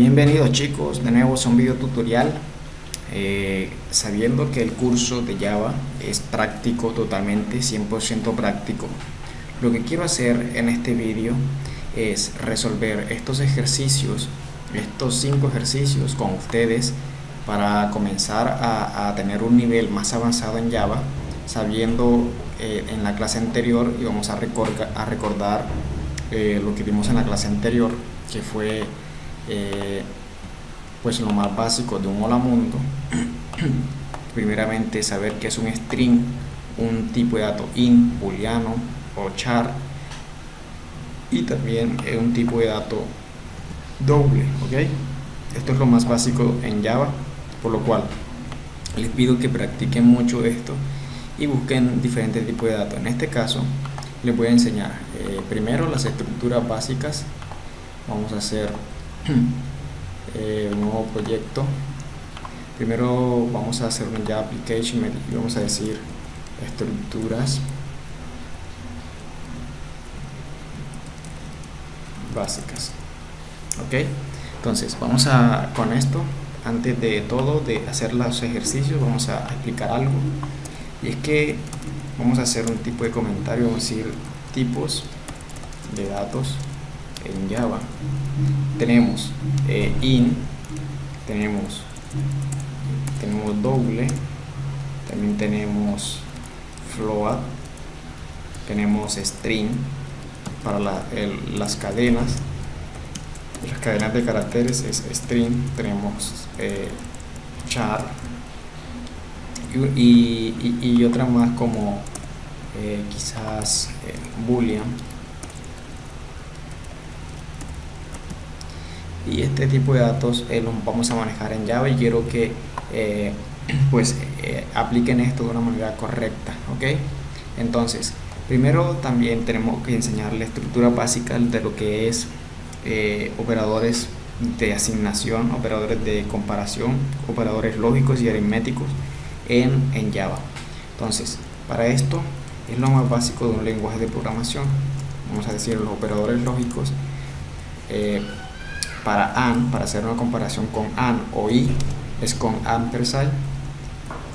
Bienvenidos chicos, de nuevo a un video tutorial. Eh, sabiendo que el curso de Java es práctico totalmente, 100% práctico lo que quiero hacer en este vídeo es resolver estos ejercicios estos cinco ejercicios con ustedes para comenzar a, tener un nivel más avanzado en Java sabiendo eh, en la clase anterior y vamos a, a recordar eh, lo que vimos en la clase anterior que fue eh, pues lo más básico de un hola mundo primeramente saber qué es un string un tipo de dato int, booleano o char y también un tipo de dato doble ok esto es lo más básico en java por lo cual les pido que practiquen mucho esto y busquen diferentes tipos de datos. En este caso les voy a enseñar eh, primero las estructuras básicas. Vamos a hacer eh, un nuevo proyecto. Primero vamos a hacer un Java application y vamos a decir estructuras. Básicas. Ok. Entonces vamos a con esto antes de todo de hacer los ejercicios vamos a explicar algo. Y es que vamos a hacer un tipo de comentario vamos a decir tipos de datos en Java. Tenemos eh, in tenemos tenemos doble también tenemos float tenemos string para las cadenas. Las cadenas de caracteres es string tenemos eh, char y, otra más como eh, quizás eh, boolean y este tipo de datos eh, los vamos a manejar en Java y quiero que eh, pues eh, apliquen esto de una manera correcta ok entonces primero también tenemos que enseñar la estructura básica de lo que es operadores de asignación operadores de comparación operadores lógicos y aritméticos en, en Java. Entonces para esto es lo más básico de un lenguaje de programación. Vamos a decir los operadores lógicos para AND, para hacer una comparación con AND o I, es con ampersand,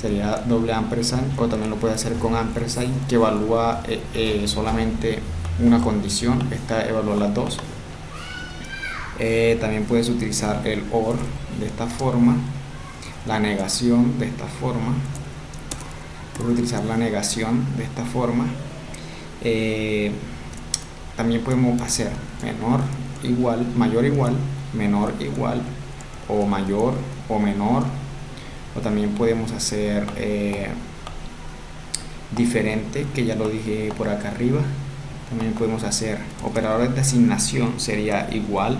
sería doble ampersand, o también lo puede hacer con ampersand, que evalúa eh, eh, solamente una condición, esta evalúa las dos. Eh, también puedes utilizar el OR de esta forma, la negación de esta forma, puedes utilizar la negación de esta forma. también podemos hacer menor igual, mayor igual, menor igual o mayor o menor. O también podemos hacer eh, diferente que ya lo dije por acá arriba. También podemos hacer operadores de asignación sería igual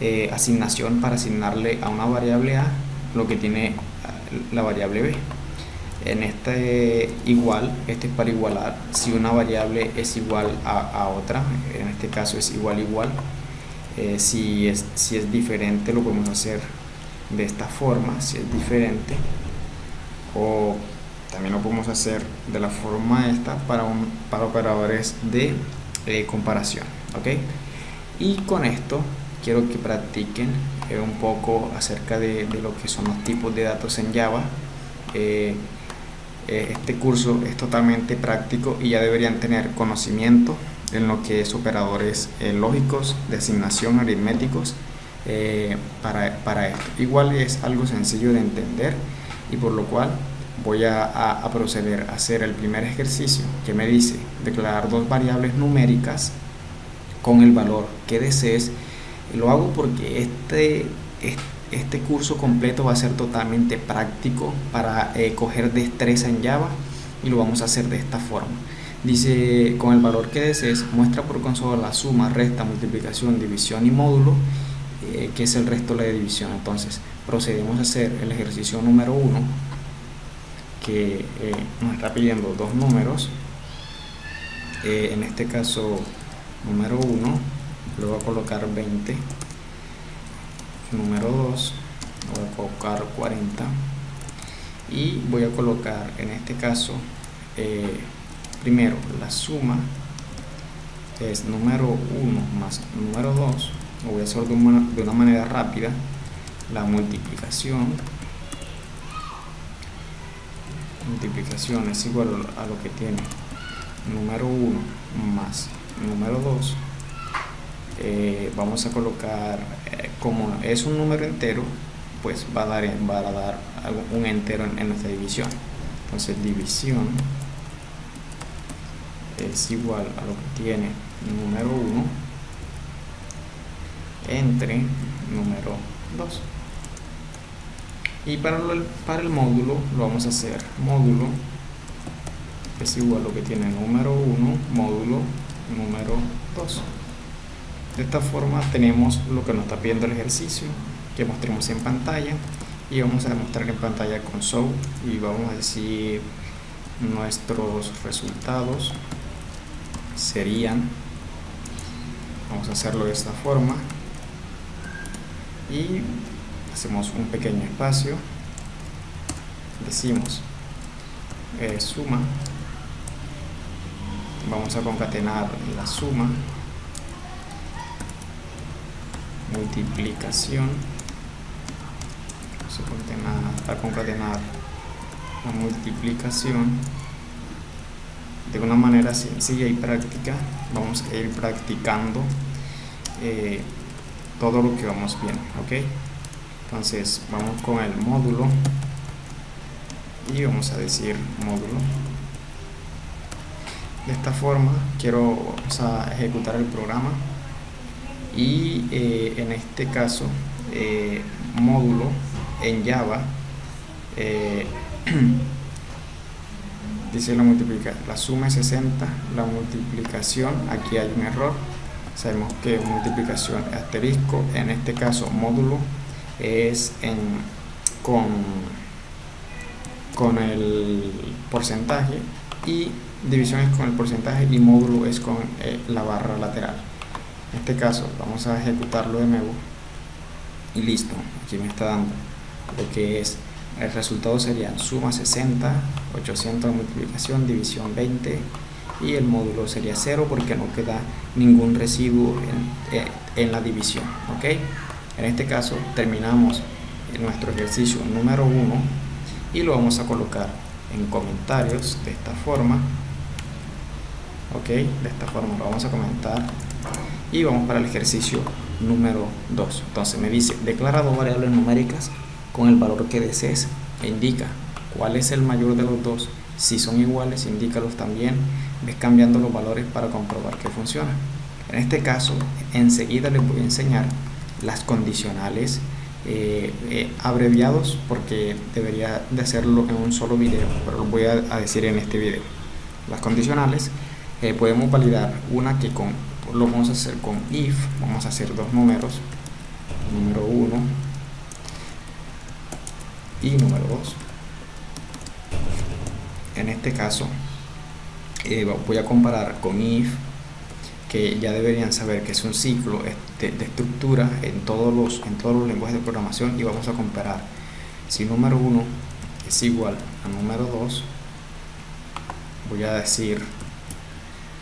eh, asignación para asignarle a una variable A lo que tiene la variable B. En este igual, este es para igualar. Si una variable es igual a, a otra en este caso es igual igual eh, si, es, si es diferente lo podemos hacer de esta forma, si es diferente. O también lo podemos hacer de la forma esta para, un, para operadores de eh, comparación ok y con esto quiero que practiquen eh, un poco acerca de, de, lo que son los tipos de datos en Java. Este curso es totalmente práctico y ya deberían tener conocimiento en lo que es operadores eh, lógicos, de asignación, aritméticos, eh, para, para, esto. Igual es algo sencillo de entender y por lo cual voy a, proceder a hacer el primer ejercicio que me dice declarar dos variables numéricas con el valor que desees. Lo hago porque este, este curso completo va a ser totalmente práctico para eh, coger destreza en Java y lo vamos a hacer de esta forma. Dice, con el valor que desees, muestra por consola la suma, resta, multiplicación, división y módulo, eh, que es el resto de la división. Entonces, procedemos a hacer el ejercicio número 1, que eh, nos está pidiendo dos números. Eh, en este caso, número 1, le voy a colocar 20. Número 2, voy a colocar 40. Y voy a colocar, en este caso, primero la suma es número 1 más número 2 lo voy a hacer de una, de una manera rápida. La multiplicación. Multiplicación es igual a lo que tiene número 1 más número 2 eh, vamos a colocar eh, como es un número entero pues va a dar, va a dar un entero en, en nuestra división. Entonces división es igual a lo que tiene número 1 entre número 2 y para el, para el módulo lo vamos a hacer módulo es igual a lo que tiene número 1 módulo número 2 de esta forma tenemos lo que nos está pidiendo el ejercicio que mostremos en pantalla y vamos a demostrar en pantalla con show y vamos a decir nuestros resultados serían vamos a hacerlo de esta forma y hacemos un pequeño espacio decimos eh, suma vamos a concatenar la suma multiplicación vamos a concatenar, a concatenar la multiplicación de una manera sencilla y práctica vamos a ir practicando eh, todo lo que vamos viendo ok entonces vamos con el módulo y vamos a decir módulo. De esta forma quiero ejecutar el programa y eh, en este caso eh, módulo en Java dice la multiplicación la suma es 60 la multiplicación aquí hay un error. Sabemos que multiplicación asterisco en este caso módulo es con, con el porcentaje y división es con el porcentaje y módulo es con eh, la barra lateral. En este caso vamos a ejecutarlo de nuevo. Y listo aquí me está dando lo que es el resultado sería suma 60 800 multiplicación división 20 y el módulo sería 0 porque no queda ningún residuo en, eh, en la división ok en este caso terminamos nuestro ejercicio número 1 y lo vamos a colocar en comentarios de esta forma ok de esta forma lo vamos a comentar y vamos para el ejercicio número 2 entonces me dice declara dos variables numéricas con el valor que desees e indica cuál es el mayor de los dos. Si son iguales indícalos también. Ves cambiando los valores para comprobar que funciona. En este caso enseguida les voy a enseñar las condicionales eh, eh, abreviados porque debería de hacerlo en un solo video pero lo voy a, decir en este video. Las condicionales eh, podemos validar una que con lo vamos a hacer con if vamos a hacer dos números. Número 1 y número 2 en este caso voy a comparar con if que ya deberían saber que es un ciclo de, estructura en todos, los, en todos los lenguajes de programación y vamos a comparar. Si número 1 es igual a número 2 voy a decir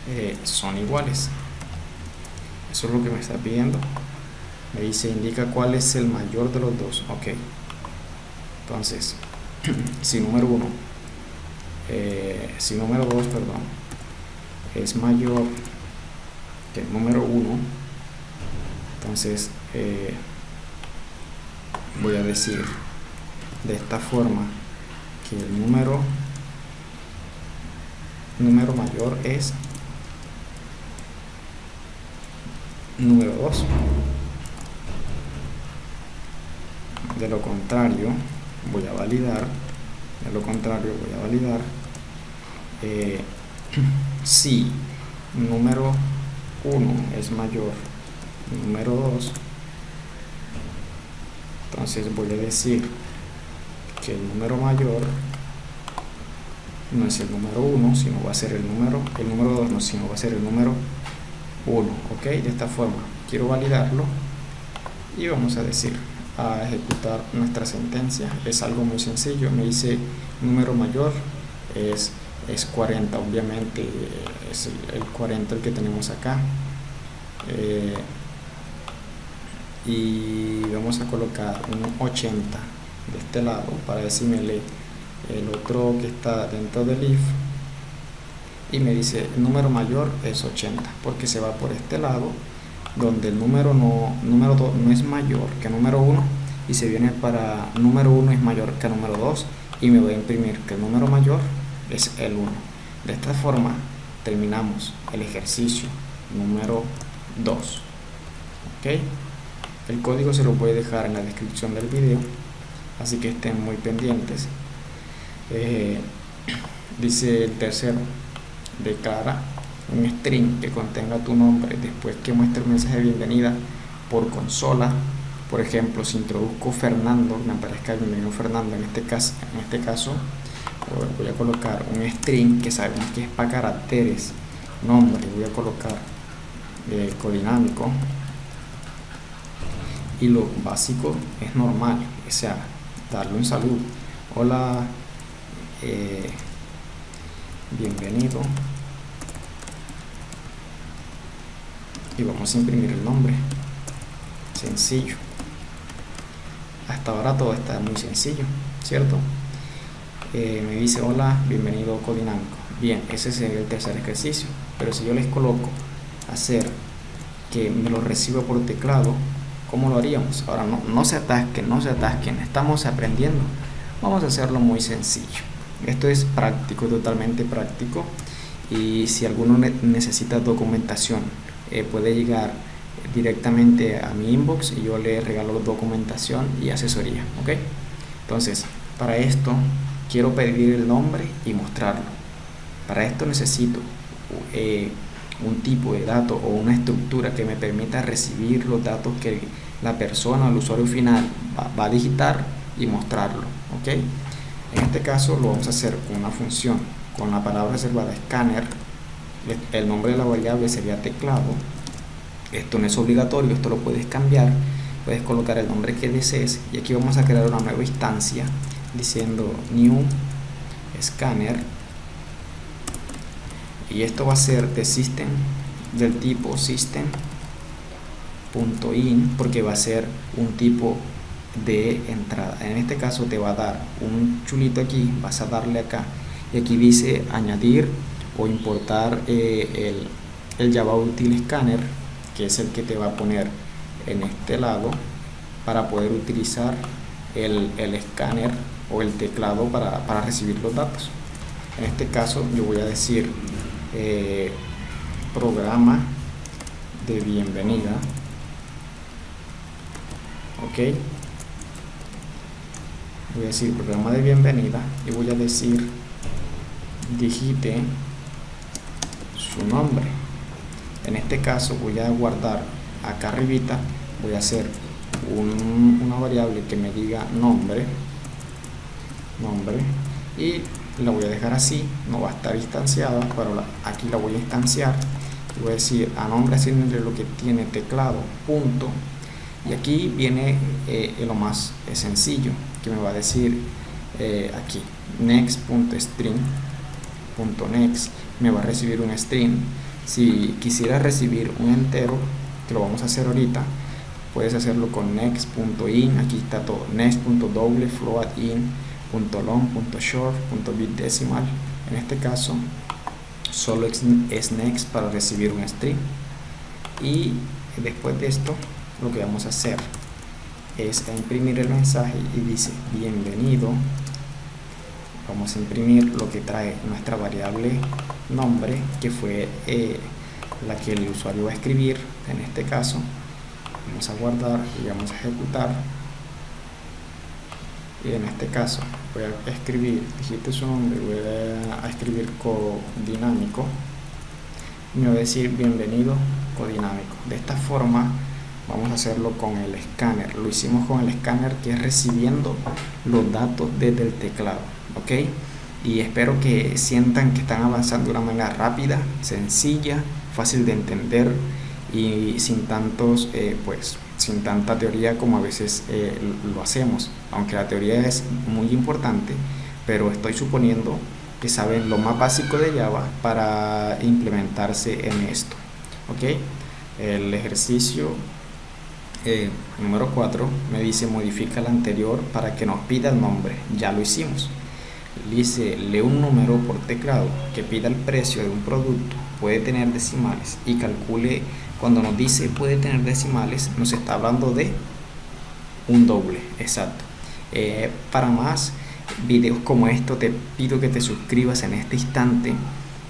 eh, son iguales. Eso es lo que me está pidiendo. Me dice indica cuál es el mayor de los dos. Ok entonces si número 1 eh, si número 2 perdón es mayor el número 1 entonces eh, voy a decir de esta forma que el número número mayor es número 2 de lo contrario voy a validar de lo contrario voy a validar eh, si número 1 es mayor número 2 entonces voy a decir que el número mayor no es el número 1 sino va a ser el número el número 2 no sino va a ser el número 1 ok de esta forma quiero validarlo y vamos a decir a ejecutar nuestra sentencia. Es algo muy sencillo. Me dice número mayor es es 40 obviamente es el, 40 el que tenemos acá eh, y vamos a colocar un 80 de este lado para decirme el otro que está dentro del if. Y me dice el número mayor es 80 porque se va por este lado donde el número no número 2 no es mayor que número 1 y se viene para número 1 es mayor que número 2 y me voy a imprimir que el número mayor es el 1 de esta forma terminamos el ejercicio número 2 ok el código se lo voy a dejar en la descripción del video así que estén muy pendientes. Eh, dice el tercero declara un string que contenga tu nombre después que muestre el mensaje de bienvenida por consola. Por ejemplo si introduzco Fernando me aparezca bienvenido Fernando en este caso en este caso voy a colocar un string que sabemos que es para caracteres nombre voy a colocar eh, codinámico y lo básico es normal o sea darle un saludo. Hola eh, bienvenido y vamos a imprimir el nombre. Sencillo. Hasta ahora todo está muy sencillo cierto eh, me dice hola bienvenido codinámico bien ese es el tercer ejercicio pero si yo les coloco hacer que me lo reciba por teclado ¿cómo lo haríamos? ahora no, no se atasquen no se atasquen estamos aprendiendo. Vamos a hacerlo muy sencillo. Esto es práctico totalmente práctico y si alguno necesita documentación eh, puede llegar directamente a mi inbox y yo le regalo documentación y asesoría ok entonces para esto quiero pedir el nombre y mostrarlo. Para esto necesito eh, un tipo de dato o una estructura que me permita recibir los datos que la persona, el usuario final va, a digitar y mostrarlo ok en este caso lo vamos a hacer con una función con la palabra reservada scanner el nombre de la variable sería teclado. Esto no es obligatorio, esto lo puedes cambiar. Puedes colocar el nombre que desees. Y aquí vamos a crear una nueva instancia diciendo new scanner. Y esto va a ser de system del tipo system.in porque va a ser un tipo de entrada. En este caso te va a dar un chulito aquí vas a darle acá. Y aquí dice añadir o importar eh, el, el Java Util Scanner que es el que te va a poner en este lado para poder utilizar el, el escáner o el teclado para, para, recibir los datos. En este caso yo voy a decir eh, programa de bienvenida. Ok. Voy a decir programa de bienvenida y voy a decir digite su nombre. En este caso voy a guardar acá arribita voy a hacer una variable que me diga nombre nombre y la voy a dejar así no va a estar instanciada pero aquí la voy a instanciar. Voy a decir a nombre asignarle lo que tiene teclado punto. Y aquí viene eh, lo más sencillo que me va a decir eh, aquí next.string.next me va a recibir un string si quisiera recibir un entero que lo vamos a hacer ahorita puedes hacerlo con next.in aquí está todo bit decimal. En este caso solo es next para recibir un string y después de esto lo que vamos a hacer es imprimir el mensaje y dice bienvenido vamos a imprimir lo que trae nuestra variable nombre que fue eh, la que el usuario va a escribir en este caso. Vamos a guardar y vamos a ejecutar. Y en este caso voy a escribir digite su nombre voy a escribir codinámico. Y me va a decir bienvenido codinámico de esta forma vamos a hacerlo con el escáner. Lo hicimos con el escáner que es recibiendo los datos desde el teclado ok y espero que sientan que están avanzando de una manera rápida sencilla fácil de entender y sin tantos eh, pues sin tanta teoría como a veces eh, lo hacemos aunque la teoría es muy importante pero estoy suponiendo que saben lo más básico de Java para implementarse en esto ok el ejercicio eh, número 4 me dice modifica el anterior para que nos pida el nombre. Ya lo hicimos. Dice lee un número por teclado que pida el precio de un producto, puede tener decimales y calcule, cuando nos dice puede tener decimales, nos está hablando de un doble, exacto. Eh, para más videos como esto te pido que te suscribas en este instante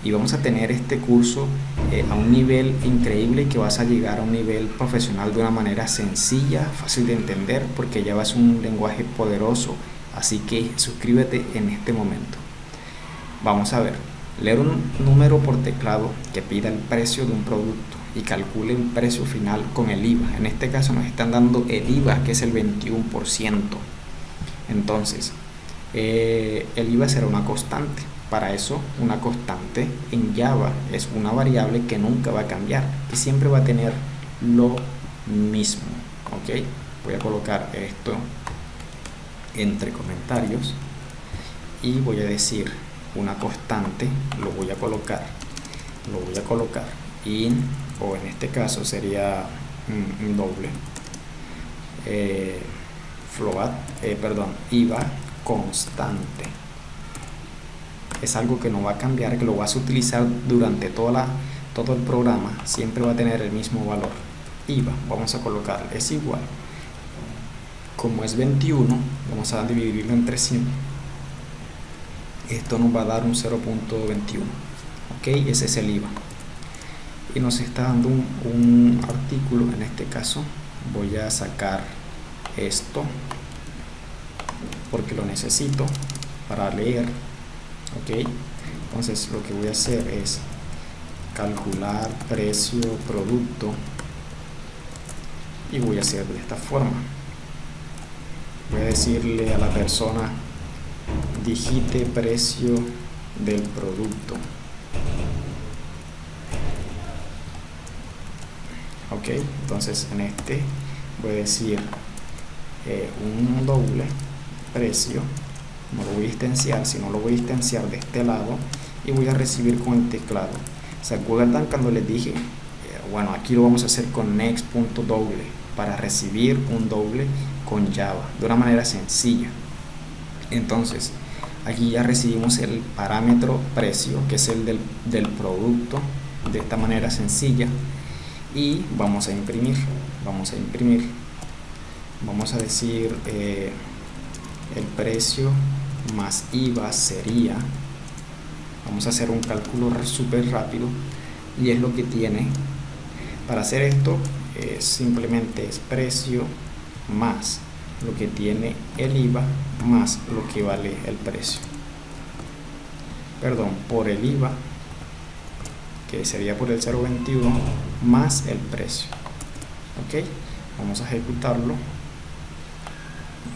y vamos a tener este curso eh, a un nivel increíble que vas a llegar a un nivel profesional de una manera sencilla, fácil de entender, porque ya vas un lenguaje poderoso, así que suscríbete en este momento. Vamos a ver, leer un número por teclado que pida el precio de un producto y calcule el precio final con el IVA. En este caso nos están dando el IVA, que es el 21%. Entonces, eh, el IVA será una constante para eso, una constante en Java es una variable que nunca va a cambiar, que siempre va a tener lo mismo. ¿Ok? Voy a colocar esto entre comentarios y voy a decir una constante, lo voy a colocar, lo voy a colocar in, o en este caso sería un, doble, eh, float, eh, perdón, IVA constante es algo que no va a cambiar, que lo vas a utilizar durante toda la, todo el programa, siempre va a tener el mismo valor. IVA, vamos a colocar, es igual. Como es 21, vamos a dividirlo entre 100. Esto nos va a dar un 0.21. Ok, ese es el IVA. Y nos está dando un, un artículo, en este caso, voy a sacar esto porque lo necesito para leer ok entonces lo que voy a hacer es calcular precio producto y voy a hacer de esta forma voy a decirle a la persona digite precio del producto ok entonces en este voy a decir eh, un doble precio no lo voy a instanciar, sino lo voy a instanciar de este lado y voy a recibir con el teclado. ¿Se acuerdan cuando les dije? Eh, bueno, aquí lo vamos a hacer con next.doble para recibir un doble con Java de una manera sencilla. Entonces, aquí ya recibimos el parámetro precio, que es el del, producto, de esta manera sencilla. Y vamos a imprimir, vamos a imprimir. Vamos a decir eh, el precio más IVA sería, vamos a hacer un cálculo súper rápido y es lo que tiene, para hacer esto es simplemente es precio más lo que tiene el IVA más lo que vale el precio. Perdón, por el IVA, que sería por el 0.21, más el precio. Ok, vamos a ejecutarlo.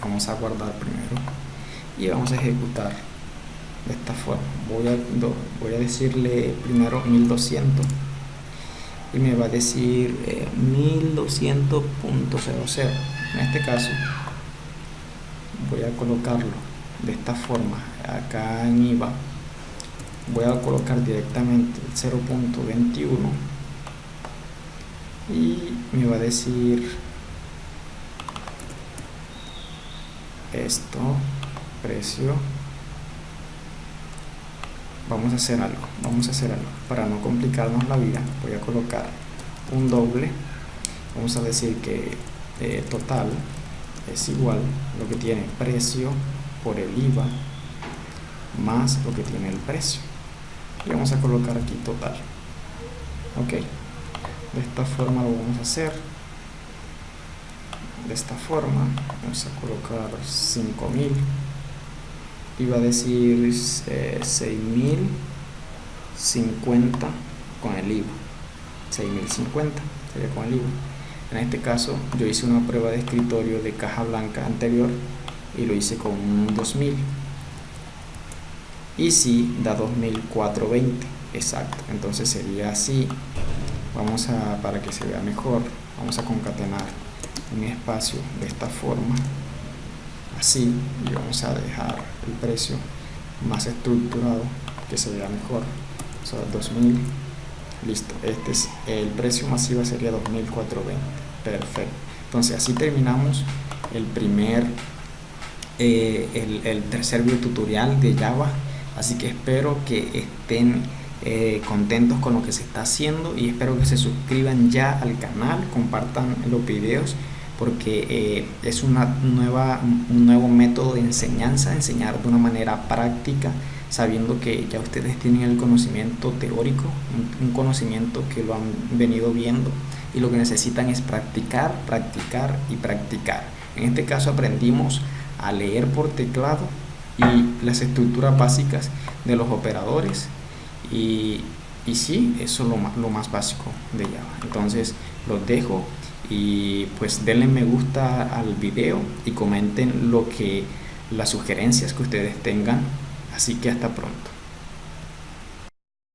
Vamos a guardar primero y vamos a ejecutar de esta forma voy a, voy a decirle primero 1200 y me va a decir 1200.00 eh, en este caso voy a colocarlo de esta forma acá en IVA. Voy a colocar directamente el 0.21 y me va a decir esto precio. Vamos a hacer algo vamos a hacer algo. Para no complicarnos la vida voy a colocar un doble. Vamos a decir que eh, total es igual lo que tiene precio por el IVA más lo que tiene el precio. Y vamos a colocar aquí total. Ok de esta forma lo vamos a hacer. De esta forma vamos a colocar 5000 iba a decir eh, 6050 con el IVA. 6050 sería con el IVA en este caso yo hice una prueba de escritorio de caja blanca anterior y lo hice con un 2000 y si da 2420 exacto. Entonces sería así. Vamos a para que se vea mejor vamos a concatenar un espacio de esta forma así y vamos a dejar el precio más estructurado que se vea mejor. O sea 2000 listo este es el precio masivo sería 2420 perfecto. Entonces así terminamos el primer eh, el, tercer video tutorial de Java. Así que espero que estén eh, contentos con lo que se está haciendo y espero que se suscriban ya al canal compartan los videos porque eh, es una nueva, un nuevo método de enseñanza, enseñar de una manera práctica, sabiendo que ya ustedes tienen el conocimiento teórico, un, conocimiento que lo han venido viendo y lo que necesitan es practicar, practicar y practicar. En este caso aprendimos a leer por teclado y las estructuras básicas de los operadores y, y sí, eso es lo más, lo más básico de Java. Entonces los dejo y pues denle me gusta al video y comenten lo que las sugerencias que ustedes tengan. Así que hasta pronto